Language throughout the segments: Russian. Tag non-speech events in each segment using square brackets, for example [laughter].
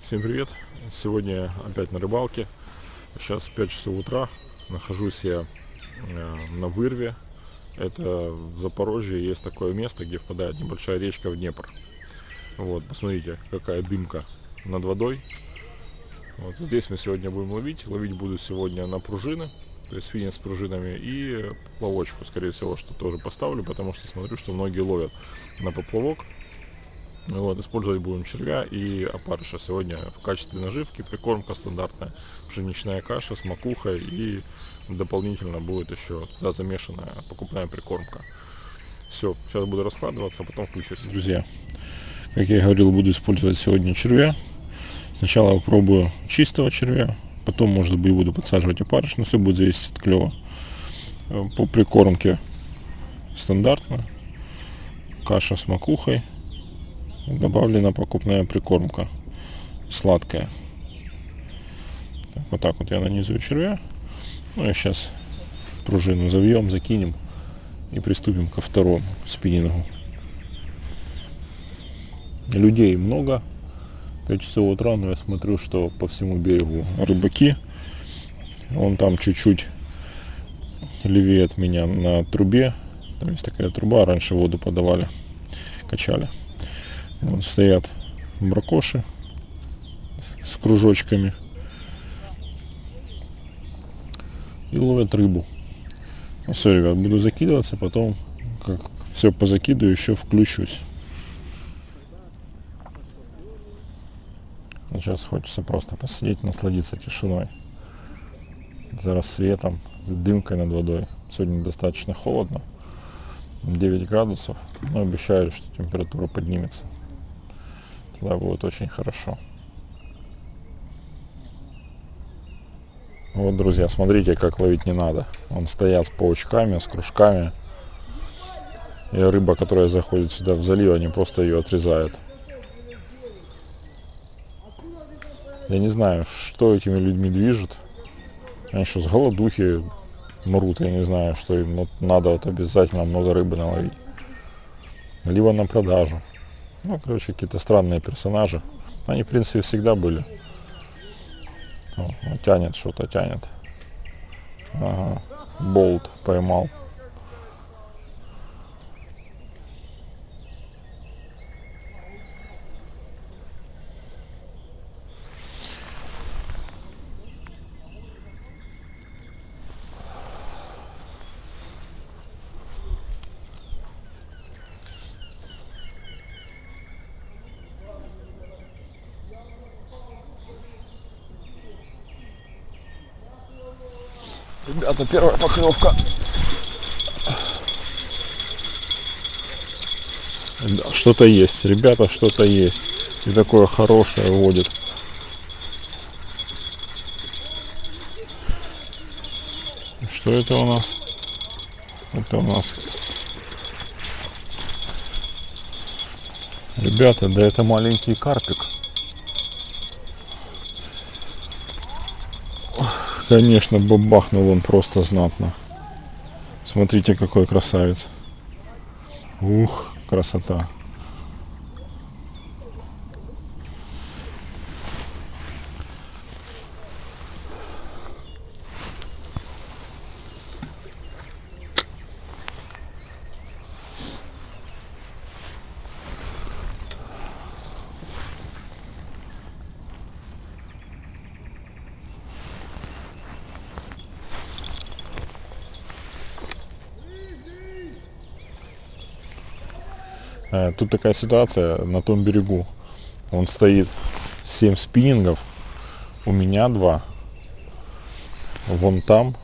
Всем привет! Сегодня опять на рыбалке. Сейчас 5 часов утра. Нахожусь я э, на вырве. Это в Запорожье есть такое место, где впадает небольшая речка в Днепр. Вот, посмотрите, какая дымка над водой. Вот здесь мы сегодня будем ловить. Ловить буду сегодня на пружины, то есть свинец с пружинами и плавочку, скорее всего, что тоже поставлю, потому что смотрю, что многие ловят на поплавок. Вот, использовать будем червя и опарыша. Сегодня в качестве наживки прикормка стандартная, пшеничная каша с макухой и дополнительно будет еще туда замешанная покупная прикормка. Все, сейчас буду раскладываться, а потом включусь. Друзья, как я и говорил, буду использовать сегодня червя. Сначала попробую чистого червя, потом, может быть, буду подсаживать опарыш, но все будет зависеть от клева. По прикормке стандартно. Каша с макухой добавлена покупная прикормка сладкая. Вот так вот я нанизываю червя. Ну и сейчас пружину завьем, закинем и приступим ко второму спиннингу. Людей много. 5 часов утра, но я смотрю, что по всему берегу рыбаки. Он там чуть-чуть левее от меня на трубе. Там есть такая труба, раньше воду подавали, качали. Вот стоят бракоши с кружочками и ловят рыбу. Ну все, ребят, буду закидываться, потом как все позакидываю, еще включусь. Сейчас хочется просто посидеть, насладиться тишиной. За рассветом, дымкой над водой. Сегодня достаточно холодно. 9 градусов, но обещают, что температура поднимется. Тогда будет очень хорошо. Вот, друзья, смотрите, как ловить не надо. Он стоят с паучками, с кружками. И рыба, которая заходит сюда в залив, они просто ее отрезают. Я не знаю, что этими людьми движет. Они что, с голодухи мрут, я не знаю, что им надо вот обязательно много рыбы наловить. Либо на продажу. Ну, короче, какие-то странные персонажи. Они, в принципе, всегда были. О, ну, тянет что-то, тянет. Ага. Болт поймал. Ребята, первая поклевка. Что-то есть, ребята, что-то есть. И такое хорошее водит. Что это у нас? Это у нас... Ребята, да это маленький карпик. Конечно, бабахнул он просто знатно. Смотрите, какой красавец. Ух, красота. Тут такая ситуация на том берегу. Он стоит 7 спиннингов, у меня два. Вон там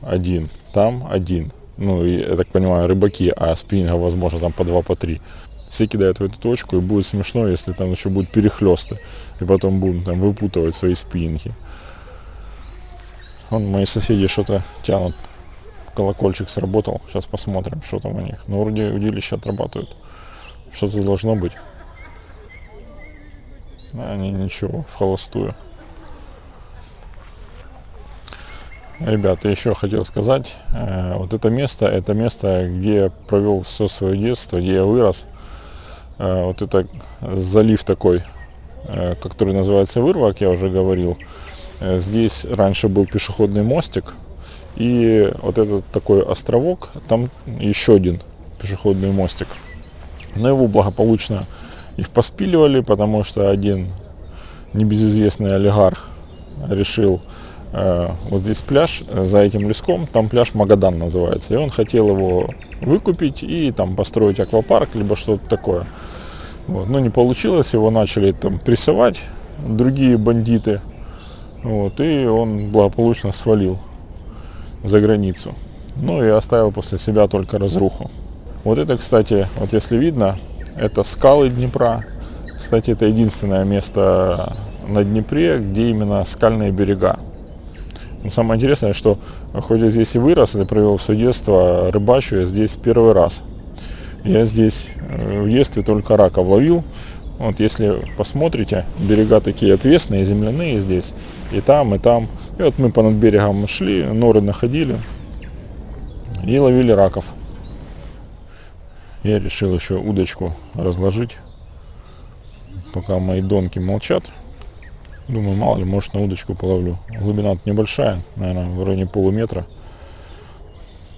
один, там один. Ну, и, я так понимаю, рыбаки, а спиннингов, возможно, там по два, по три. Все кидают в эту точку, и будет смешно, если там еще будут перехлесты. И потом будем там выпутывать свои спиннинги. Вон мои соседи что-то тянут. Колокольчик сработал. Сейчас посмотрим, что там у них. Но вроде удилища отрабатывают. Что-то должно быть. А, не, ничего, в холостую. Ребята, еще хотел сказать, э, вот это место, это место, где я провел все свое детство, где я вырос. Э, вот это залив такой, э, который называется Вырва, как я уже говорил. Э, Здесь раньше был пешеходный мостик, и вот этот такой островок, там еще один пешеходный мостик. Но его благополучно их поспиливали, потому что один небезызвестный олигарх решил э, вот здесь пляж э, за этим леском, там пляж Магадан называется, и он хотел его выкупить и там построить аквапарк, либо что-то такое. Вот. Но не получилось, его начали там прессовать другие бандиты, вот, и он благополучно свалил за границу. Ну и оставил после себя только разруху. Вот это, кстати, вот если видно, это скалы Днепра. Кстати, это единственное место на Днепре, где именно скальные берега. Но самое интересное, что хоть я здесь и вырос, и провел все детство, рыбачу я здесь первый раз. Я здесь э, в детстве только раков ловил. Вот если посмотрите, берега такие отвесные, земляные здесь. И там, и там. И вот мы понад берегом шли, норы находили и ловили раков. Я решил еще удочку разложить, пока мои донки молчат. Думаю, мало ли, может на удочку половлю. Глубина небольшая, наверное, в районе полуметра.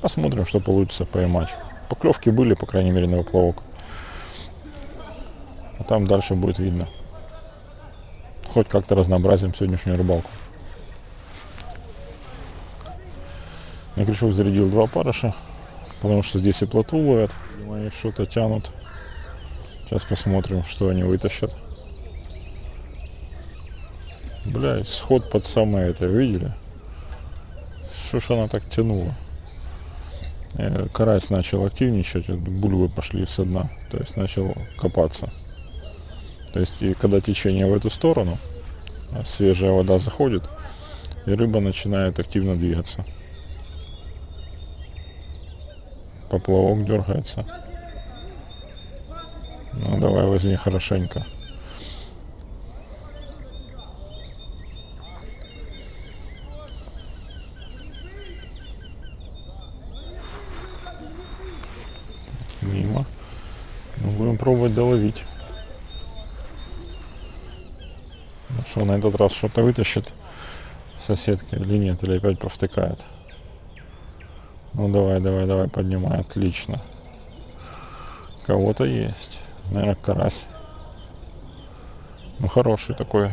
Посмотрим, что получится поймать. Поклевки были, по крайней мере, на поплавок. А там дальше будет видно. Хоть как-то разнообразим сегодняшнюю рыбалку. На крючок зарядил два парыша, потому что здесь и плотву ловят. Они что-то тянут. Сейчас посмотрим, что они вытащат. Блять, сход под самое это, видели? Что ж она так тянула? Э, Карась начал активничать, бульвы пошли со дна, то есть начал копаться. То есть и когда течение в эту сторону, а свежая вода заходит, и рыба начинает активно двигаться. Поплавок дергается. Ну давай возьми хорошенько. Мимо. Ну, будем пробовать доловить. Ну что, на этот раз что-то вытащит соседка или нет, или опять провтыкает. Ну давай, давай, давай, поднимай, отлично. Кого-то есть. Наверное, карась. Ну хороший такой.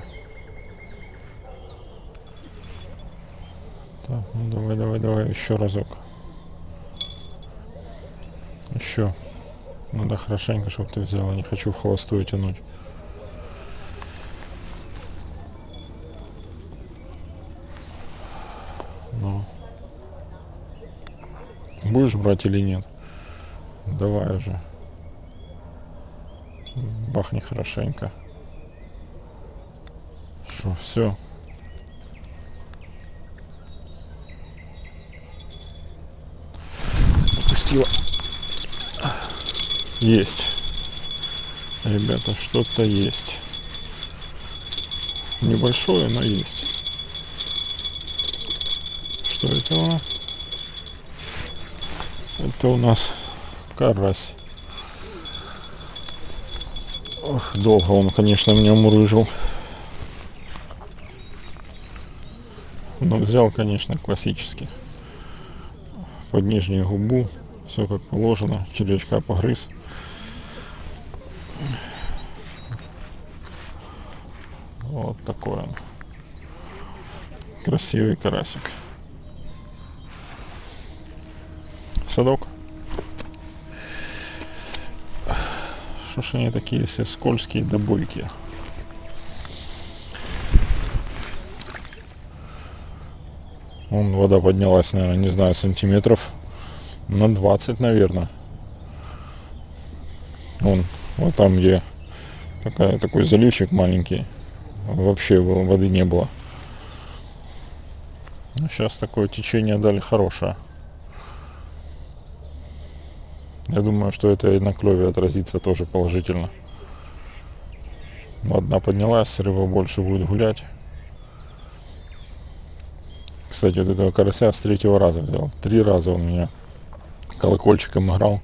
Так, ну давай, давай, давай, еще разок. Еще. Надо хорошенько, чтобы ты взяла. Не хочу в холостую тянуть. Будешь брать или нет? Давай уже. Бахни хорошенько. Что, все. Пустила. Есть. Ребята, что-то есть. Небольшое, но есть. Что это? Это у нас карась. Ох, долго он, конечно, меня мурыжил. Но взял, конечно, классически. Под нижнюю губу. Все как положено. Червячка погрыз. Вот такой он. Красивый карасик. Садок. Что ж они такие все скользкие да бойкие. Вон вода поднялась, наверное, не знаю, сантиметров на 20, наверное. Вон, вот там, где такая, такой заливчик маленький, вообще воды не было. Ну, сейчас такое течение дали хорошее. Я думаю, что это и на клеве отразится тоже положительно. Одна поднялась, рыба больше будет гулять. Кстати, вот этого карася с третьего раза взял. Три раза он меня колокольчиком играл.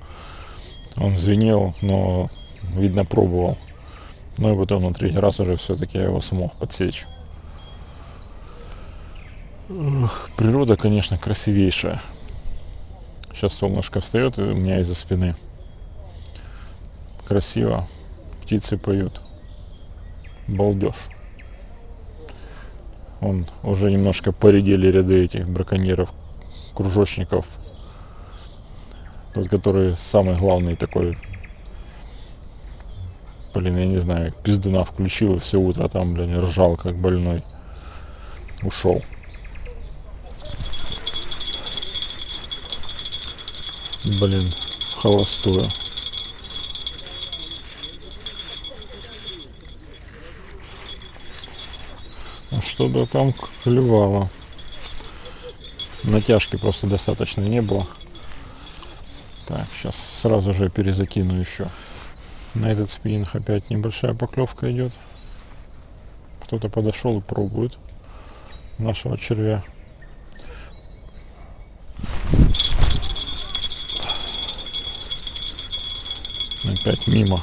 Он звенел, но, видно, пробовал. Ну и потом на третий раз уже все-таки я его смог подсечь. Природа, конечно, красивейшая. Сейчас солнышко встает у меня из-за спины. Красиво. Птицы поют. Балдеж. Он уже немножко поредели ряды этих браконьеров, кружочников. Тот, который самый главный такой Блин, я не знаю, пиздуна включил и все утро там, блин, ржал как больной. Ушел. Блин, холостую. А что-то там клевало. Натяжки просто достаточно не было. Так, сейчас сразу же перезакину еще. На этот спиннинг опять небольшая поклевка идет. Кто-то подошел и пробует нашего червя. Опять мимо.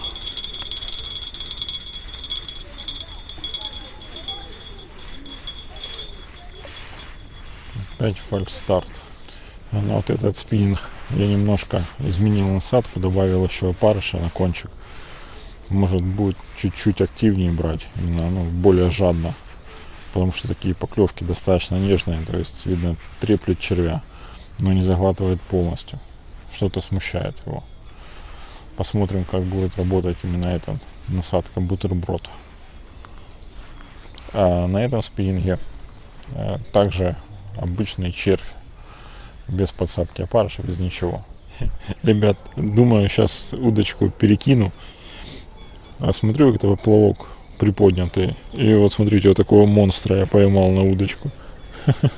Опять фальстарт. А на вот этот спиннинг я немножко изменил насадку, добавил еще опарыша на кончик. Может будет чуть-чуть активнее брать, именно ну, более жадно. Потому что такие поклевки достаточно нежные, то есть видно треплет червя, но не заглатывает полностью. Что-то смущает его. Посмотрим, как будет работать именно эта насадка бутерброд. А на этом спиннинге а, также обычный червь без подсадки опарыша, без ничего. [laughs] Ребят, думаю, сейчас удочку перекину. А смотрю, это поплавок приподнятый. И вот смотрите, вот такого монстра я поймал на удочку. [laughs]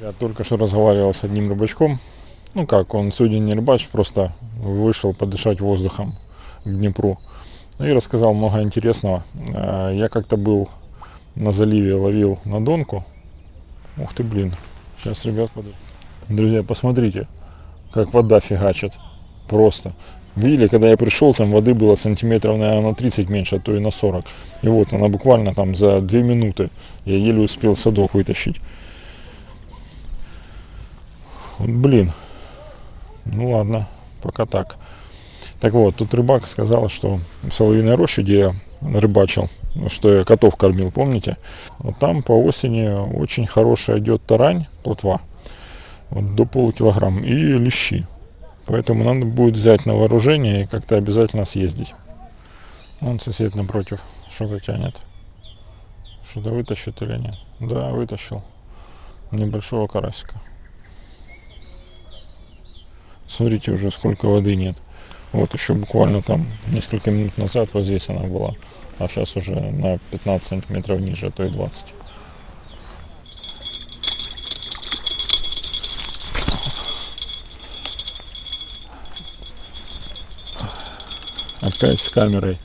Я только что разговаривал с одним рыбачком. Ну как, он сегодня не рыбач, просто вышел подышать воздухом к Днепру. И рассказал много интересного. А, Я как-то был на заливе, ловил на донку. Ух ты, блин. Сейчас, ребят, подожди. Друзья, посмотрите, как вода фигачит. Просто. Видели, когда я пришел, там воды было сантиметров, наверное, на 30 меньше, а то и на 40. И вот она буквально там за 2 минуты. Я еле успел садок вытащить. Вот, блин. Ну ладно, пока так. Так вот, тут рыбак сказал, что в Соловьиной роще, где я рыбачил, что я котов кормил, помните? Вот там по осени очень хорошая идет тарань, плотва, вот до полукилограмма, и лещи. Поэтому надо будет взять на вооружение и как-то обязательно съездить. Вон сосед напротив что-то тянет. Что-то вытащит или нет? Да, вытащил. Небольшого карасика. Смотрите, уже сколько воды нет. Вот еще буквально там несколько минут назад вот здесь она была. А сейчас уже на 15 сантиметров ниже, а то и 20. Опять с камерой.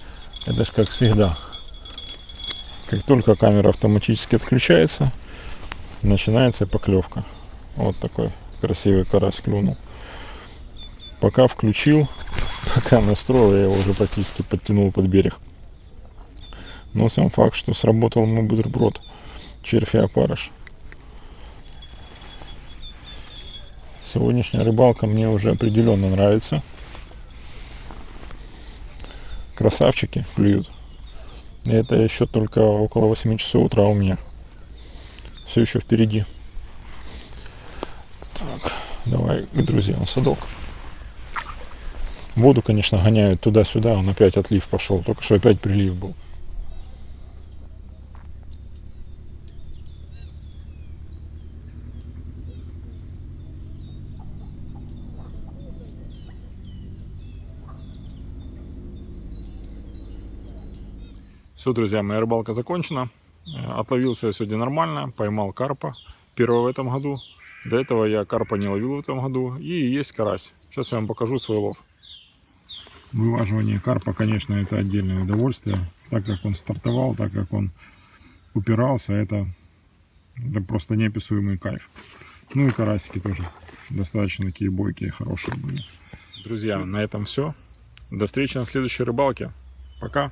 Это ж как всегда. Как только камера автоматически отключается, начинается поклевка. Вот такой красивый карась клюнул. Пока включил, [laughs] пока настроил, я его уже практически подтянул под берег. Но сам факт, что сработал мой бутерброд, червь и опарыш. Сегодняшняя рыбалка мне уже определенно нравится. Красавчики клюют. И это еще только около 8 часов утра у меня. Все еще впереди. Так, давай к друзьям в садок. Воду, конечно, гоняют туда-сюда, он опять отлив пошел. Только что опять прилив был. Все, друзья, моя рыбалка закончена. Э, Отловился я сегодня нормально, поймал карпа первого в этом году. До этого я карпа не ловил в этом году. И есть карась. Сейчас я вам покажу свой лов. Вываживание карпа, конечно, это отдельное удовольствие. Так как он стартовал, так как он упирался, это, это просто неописуемый кайф. Ну и карасики тоже достаточно такие бойкие, хорошие были. Друзья, на этом все. До встречи на следующей рыбалке. Пока.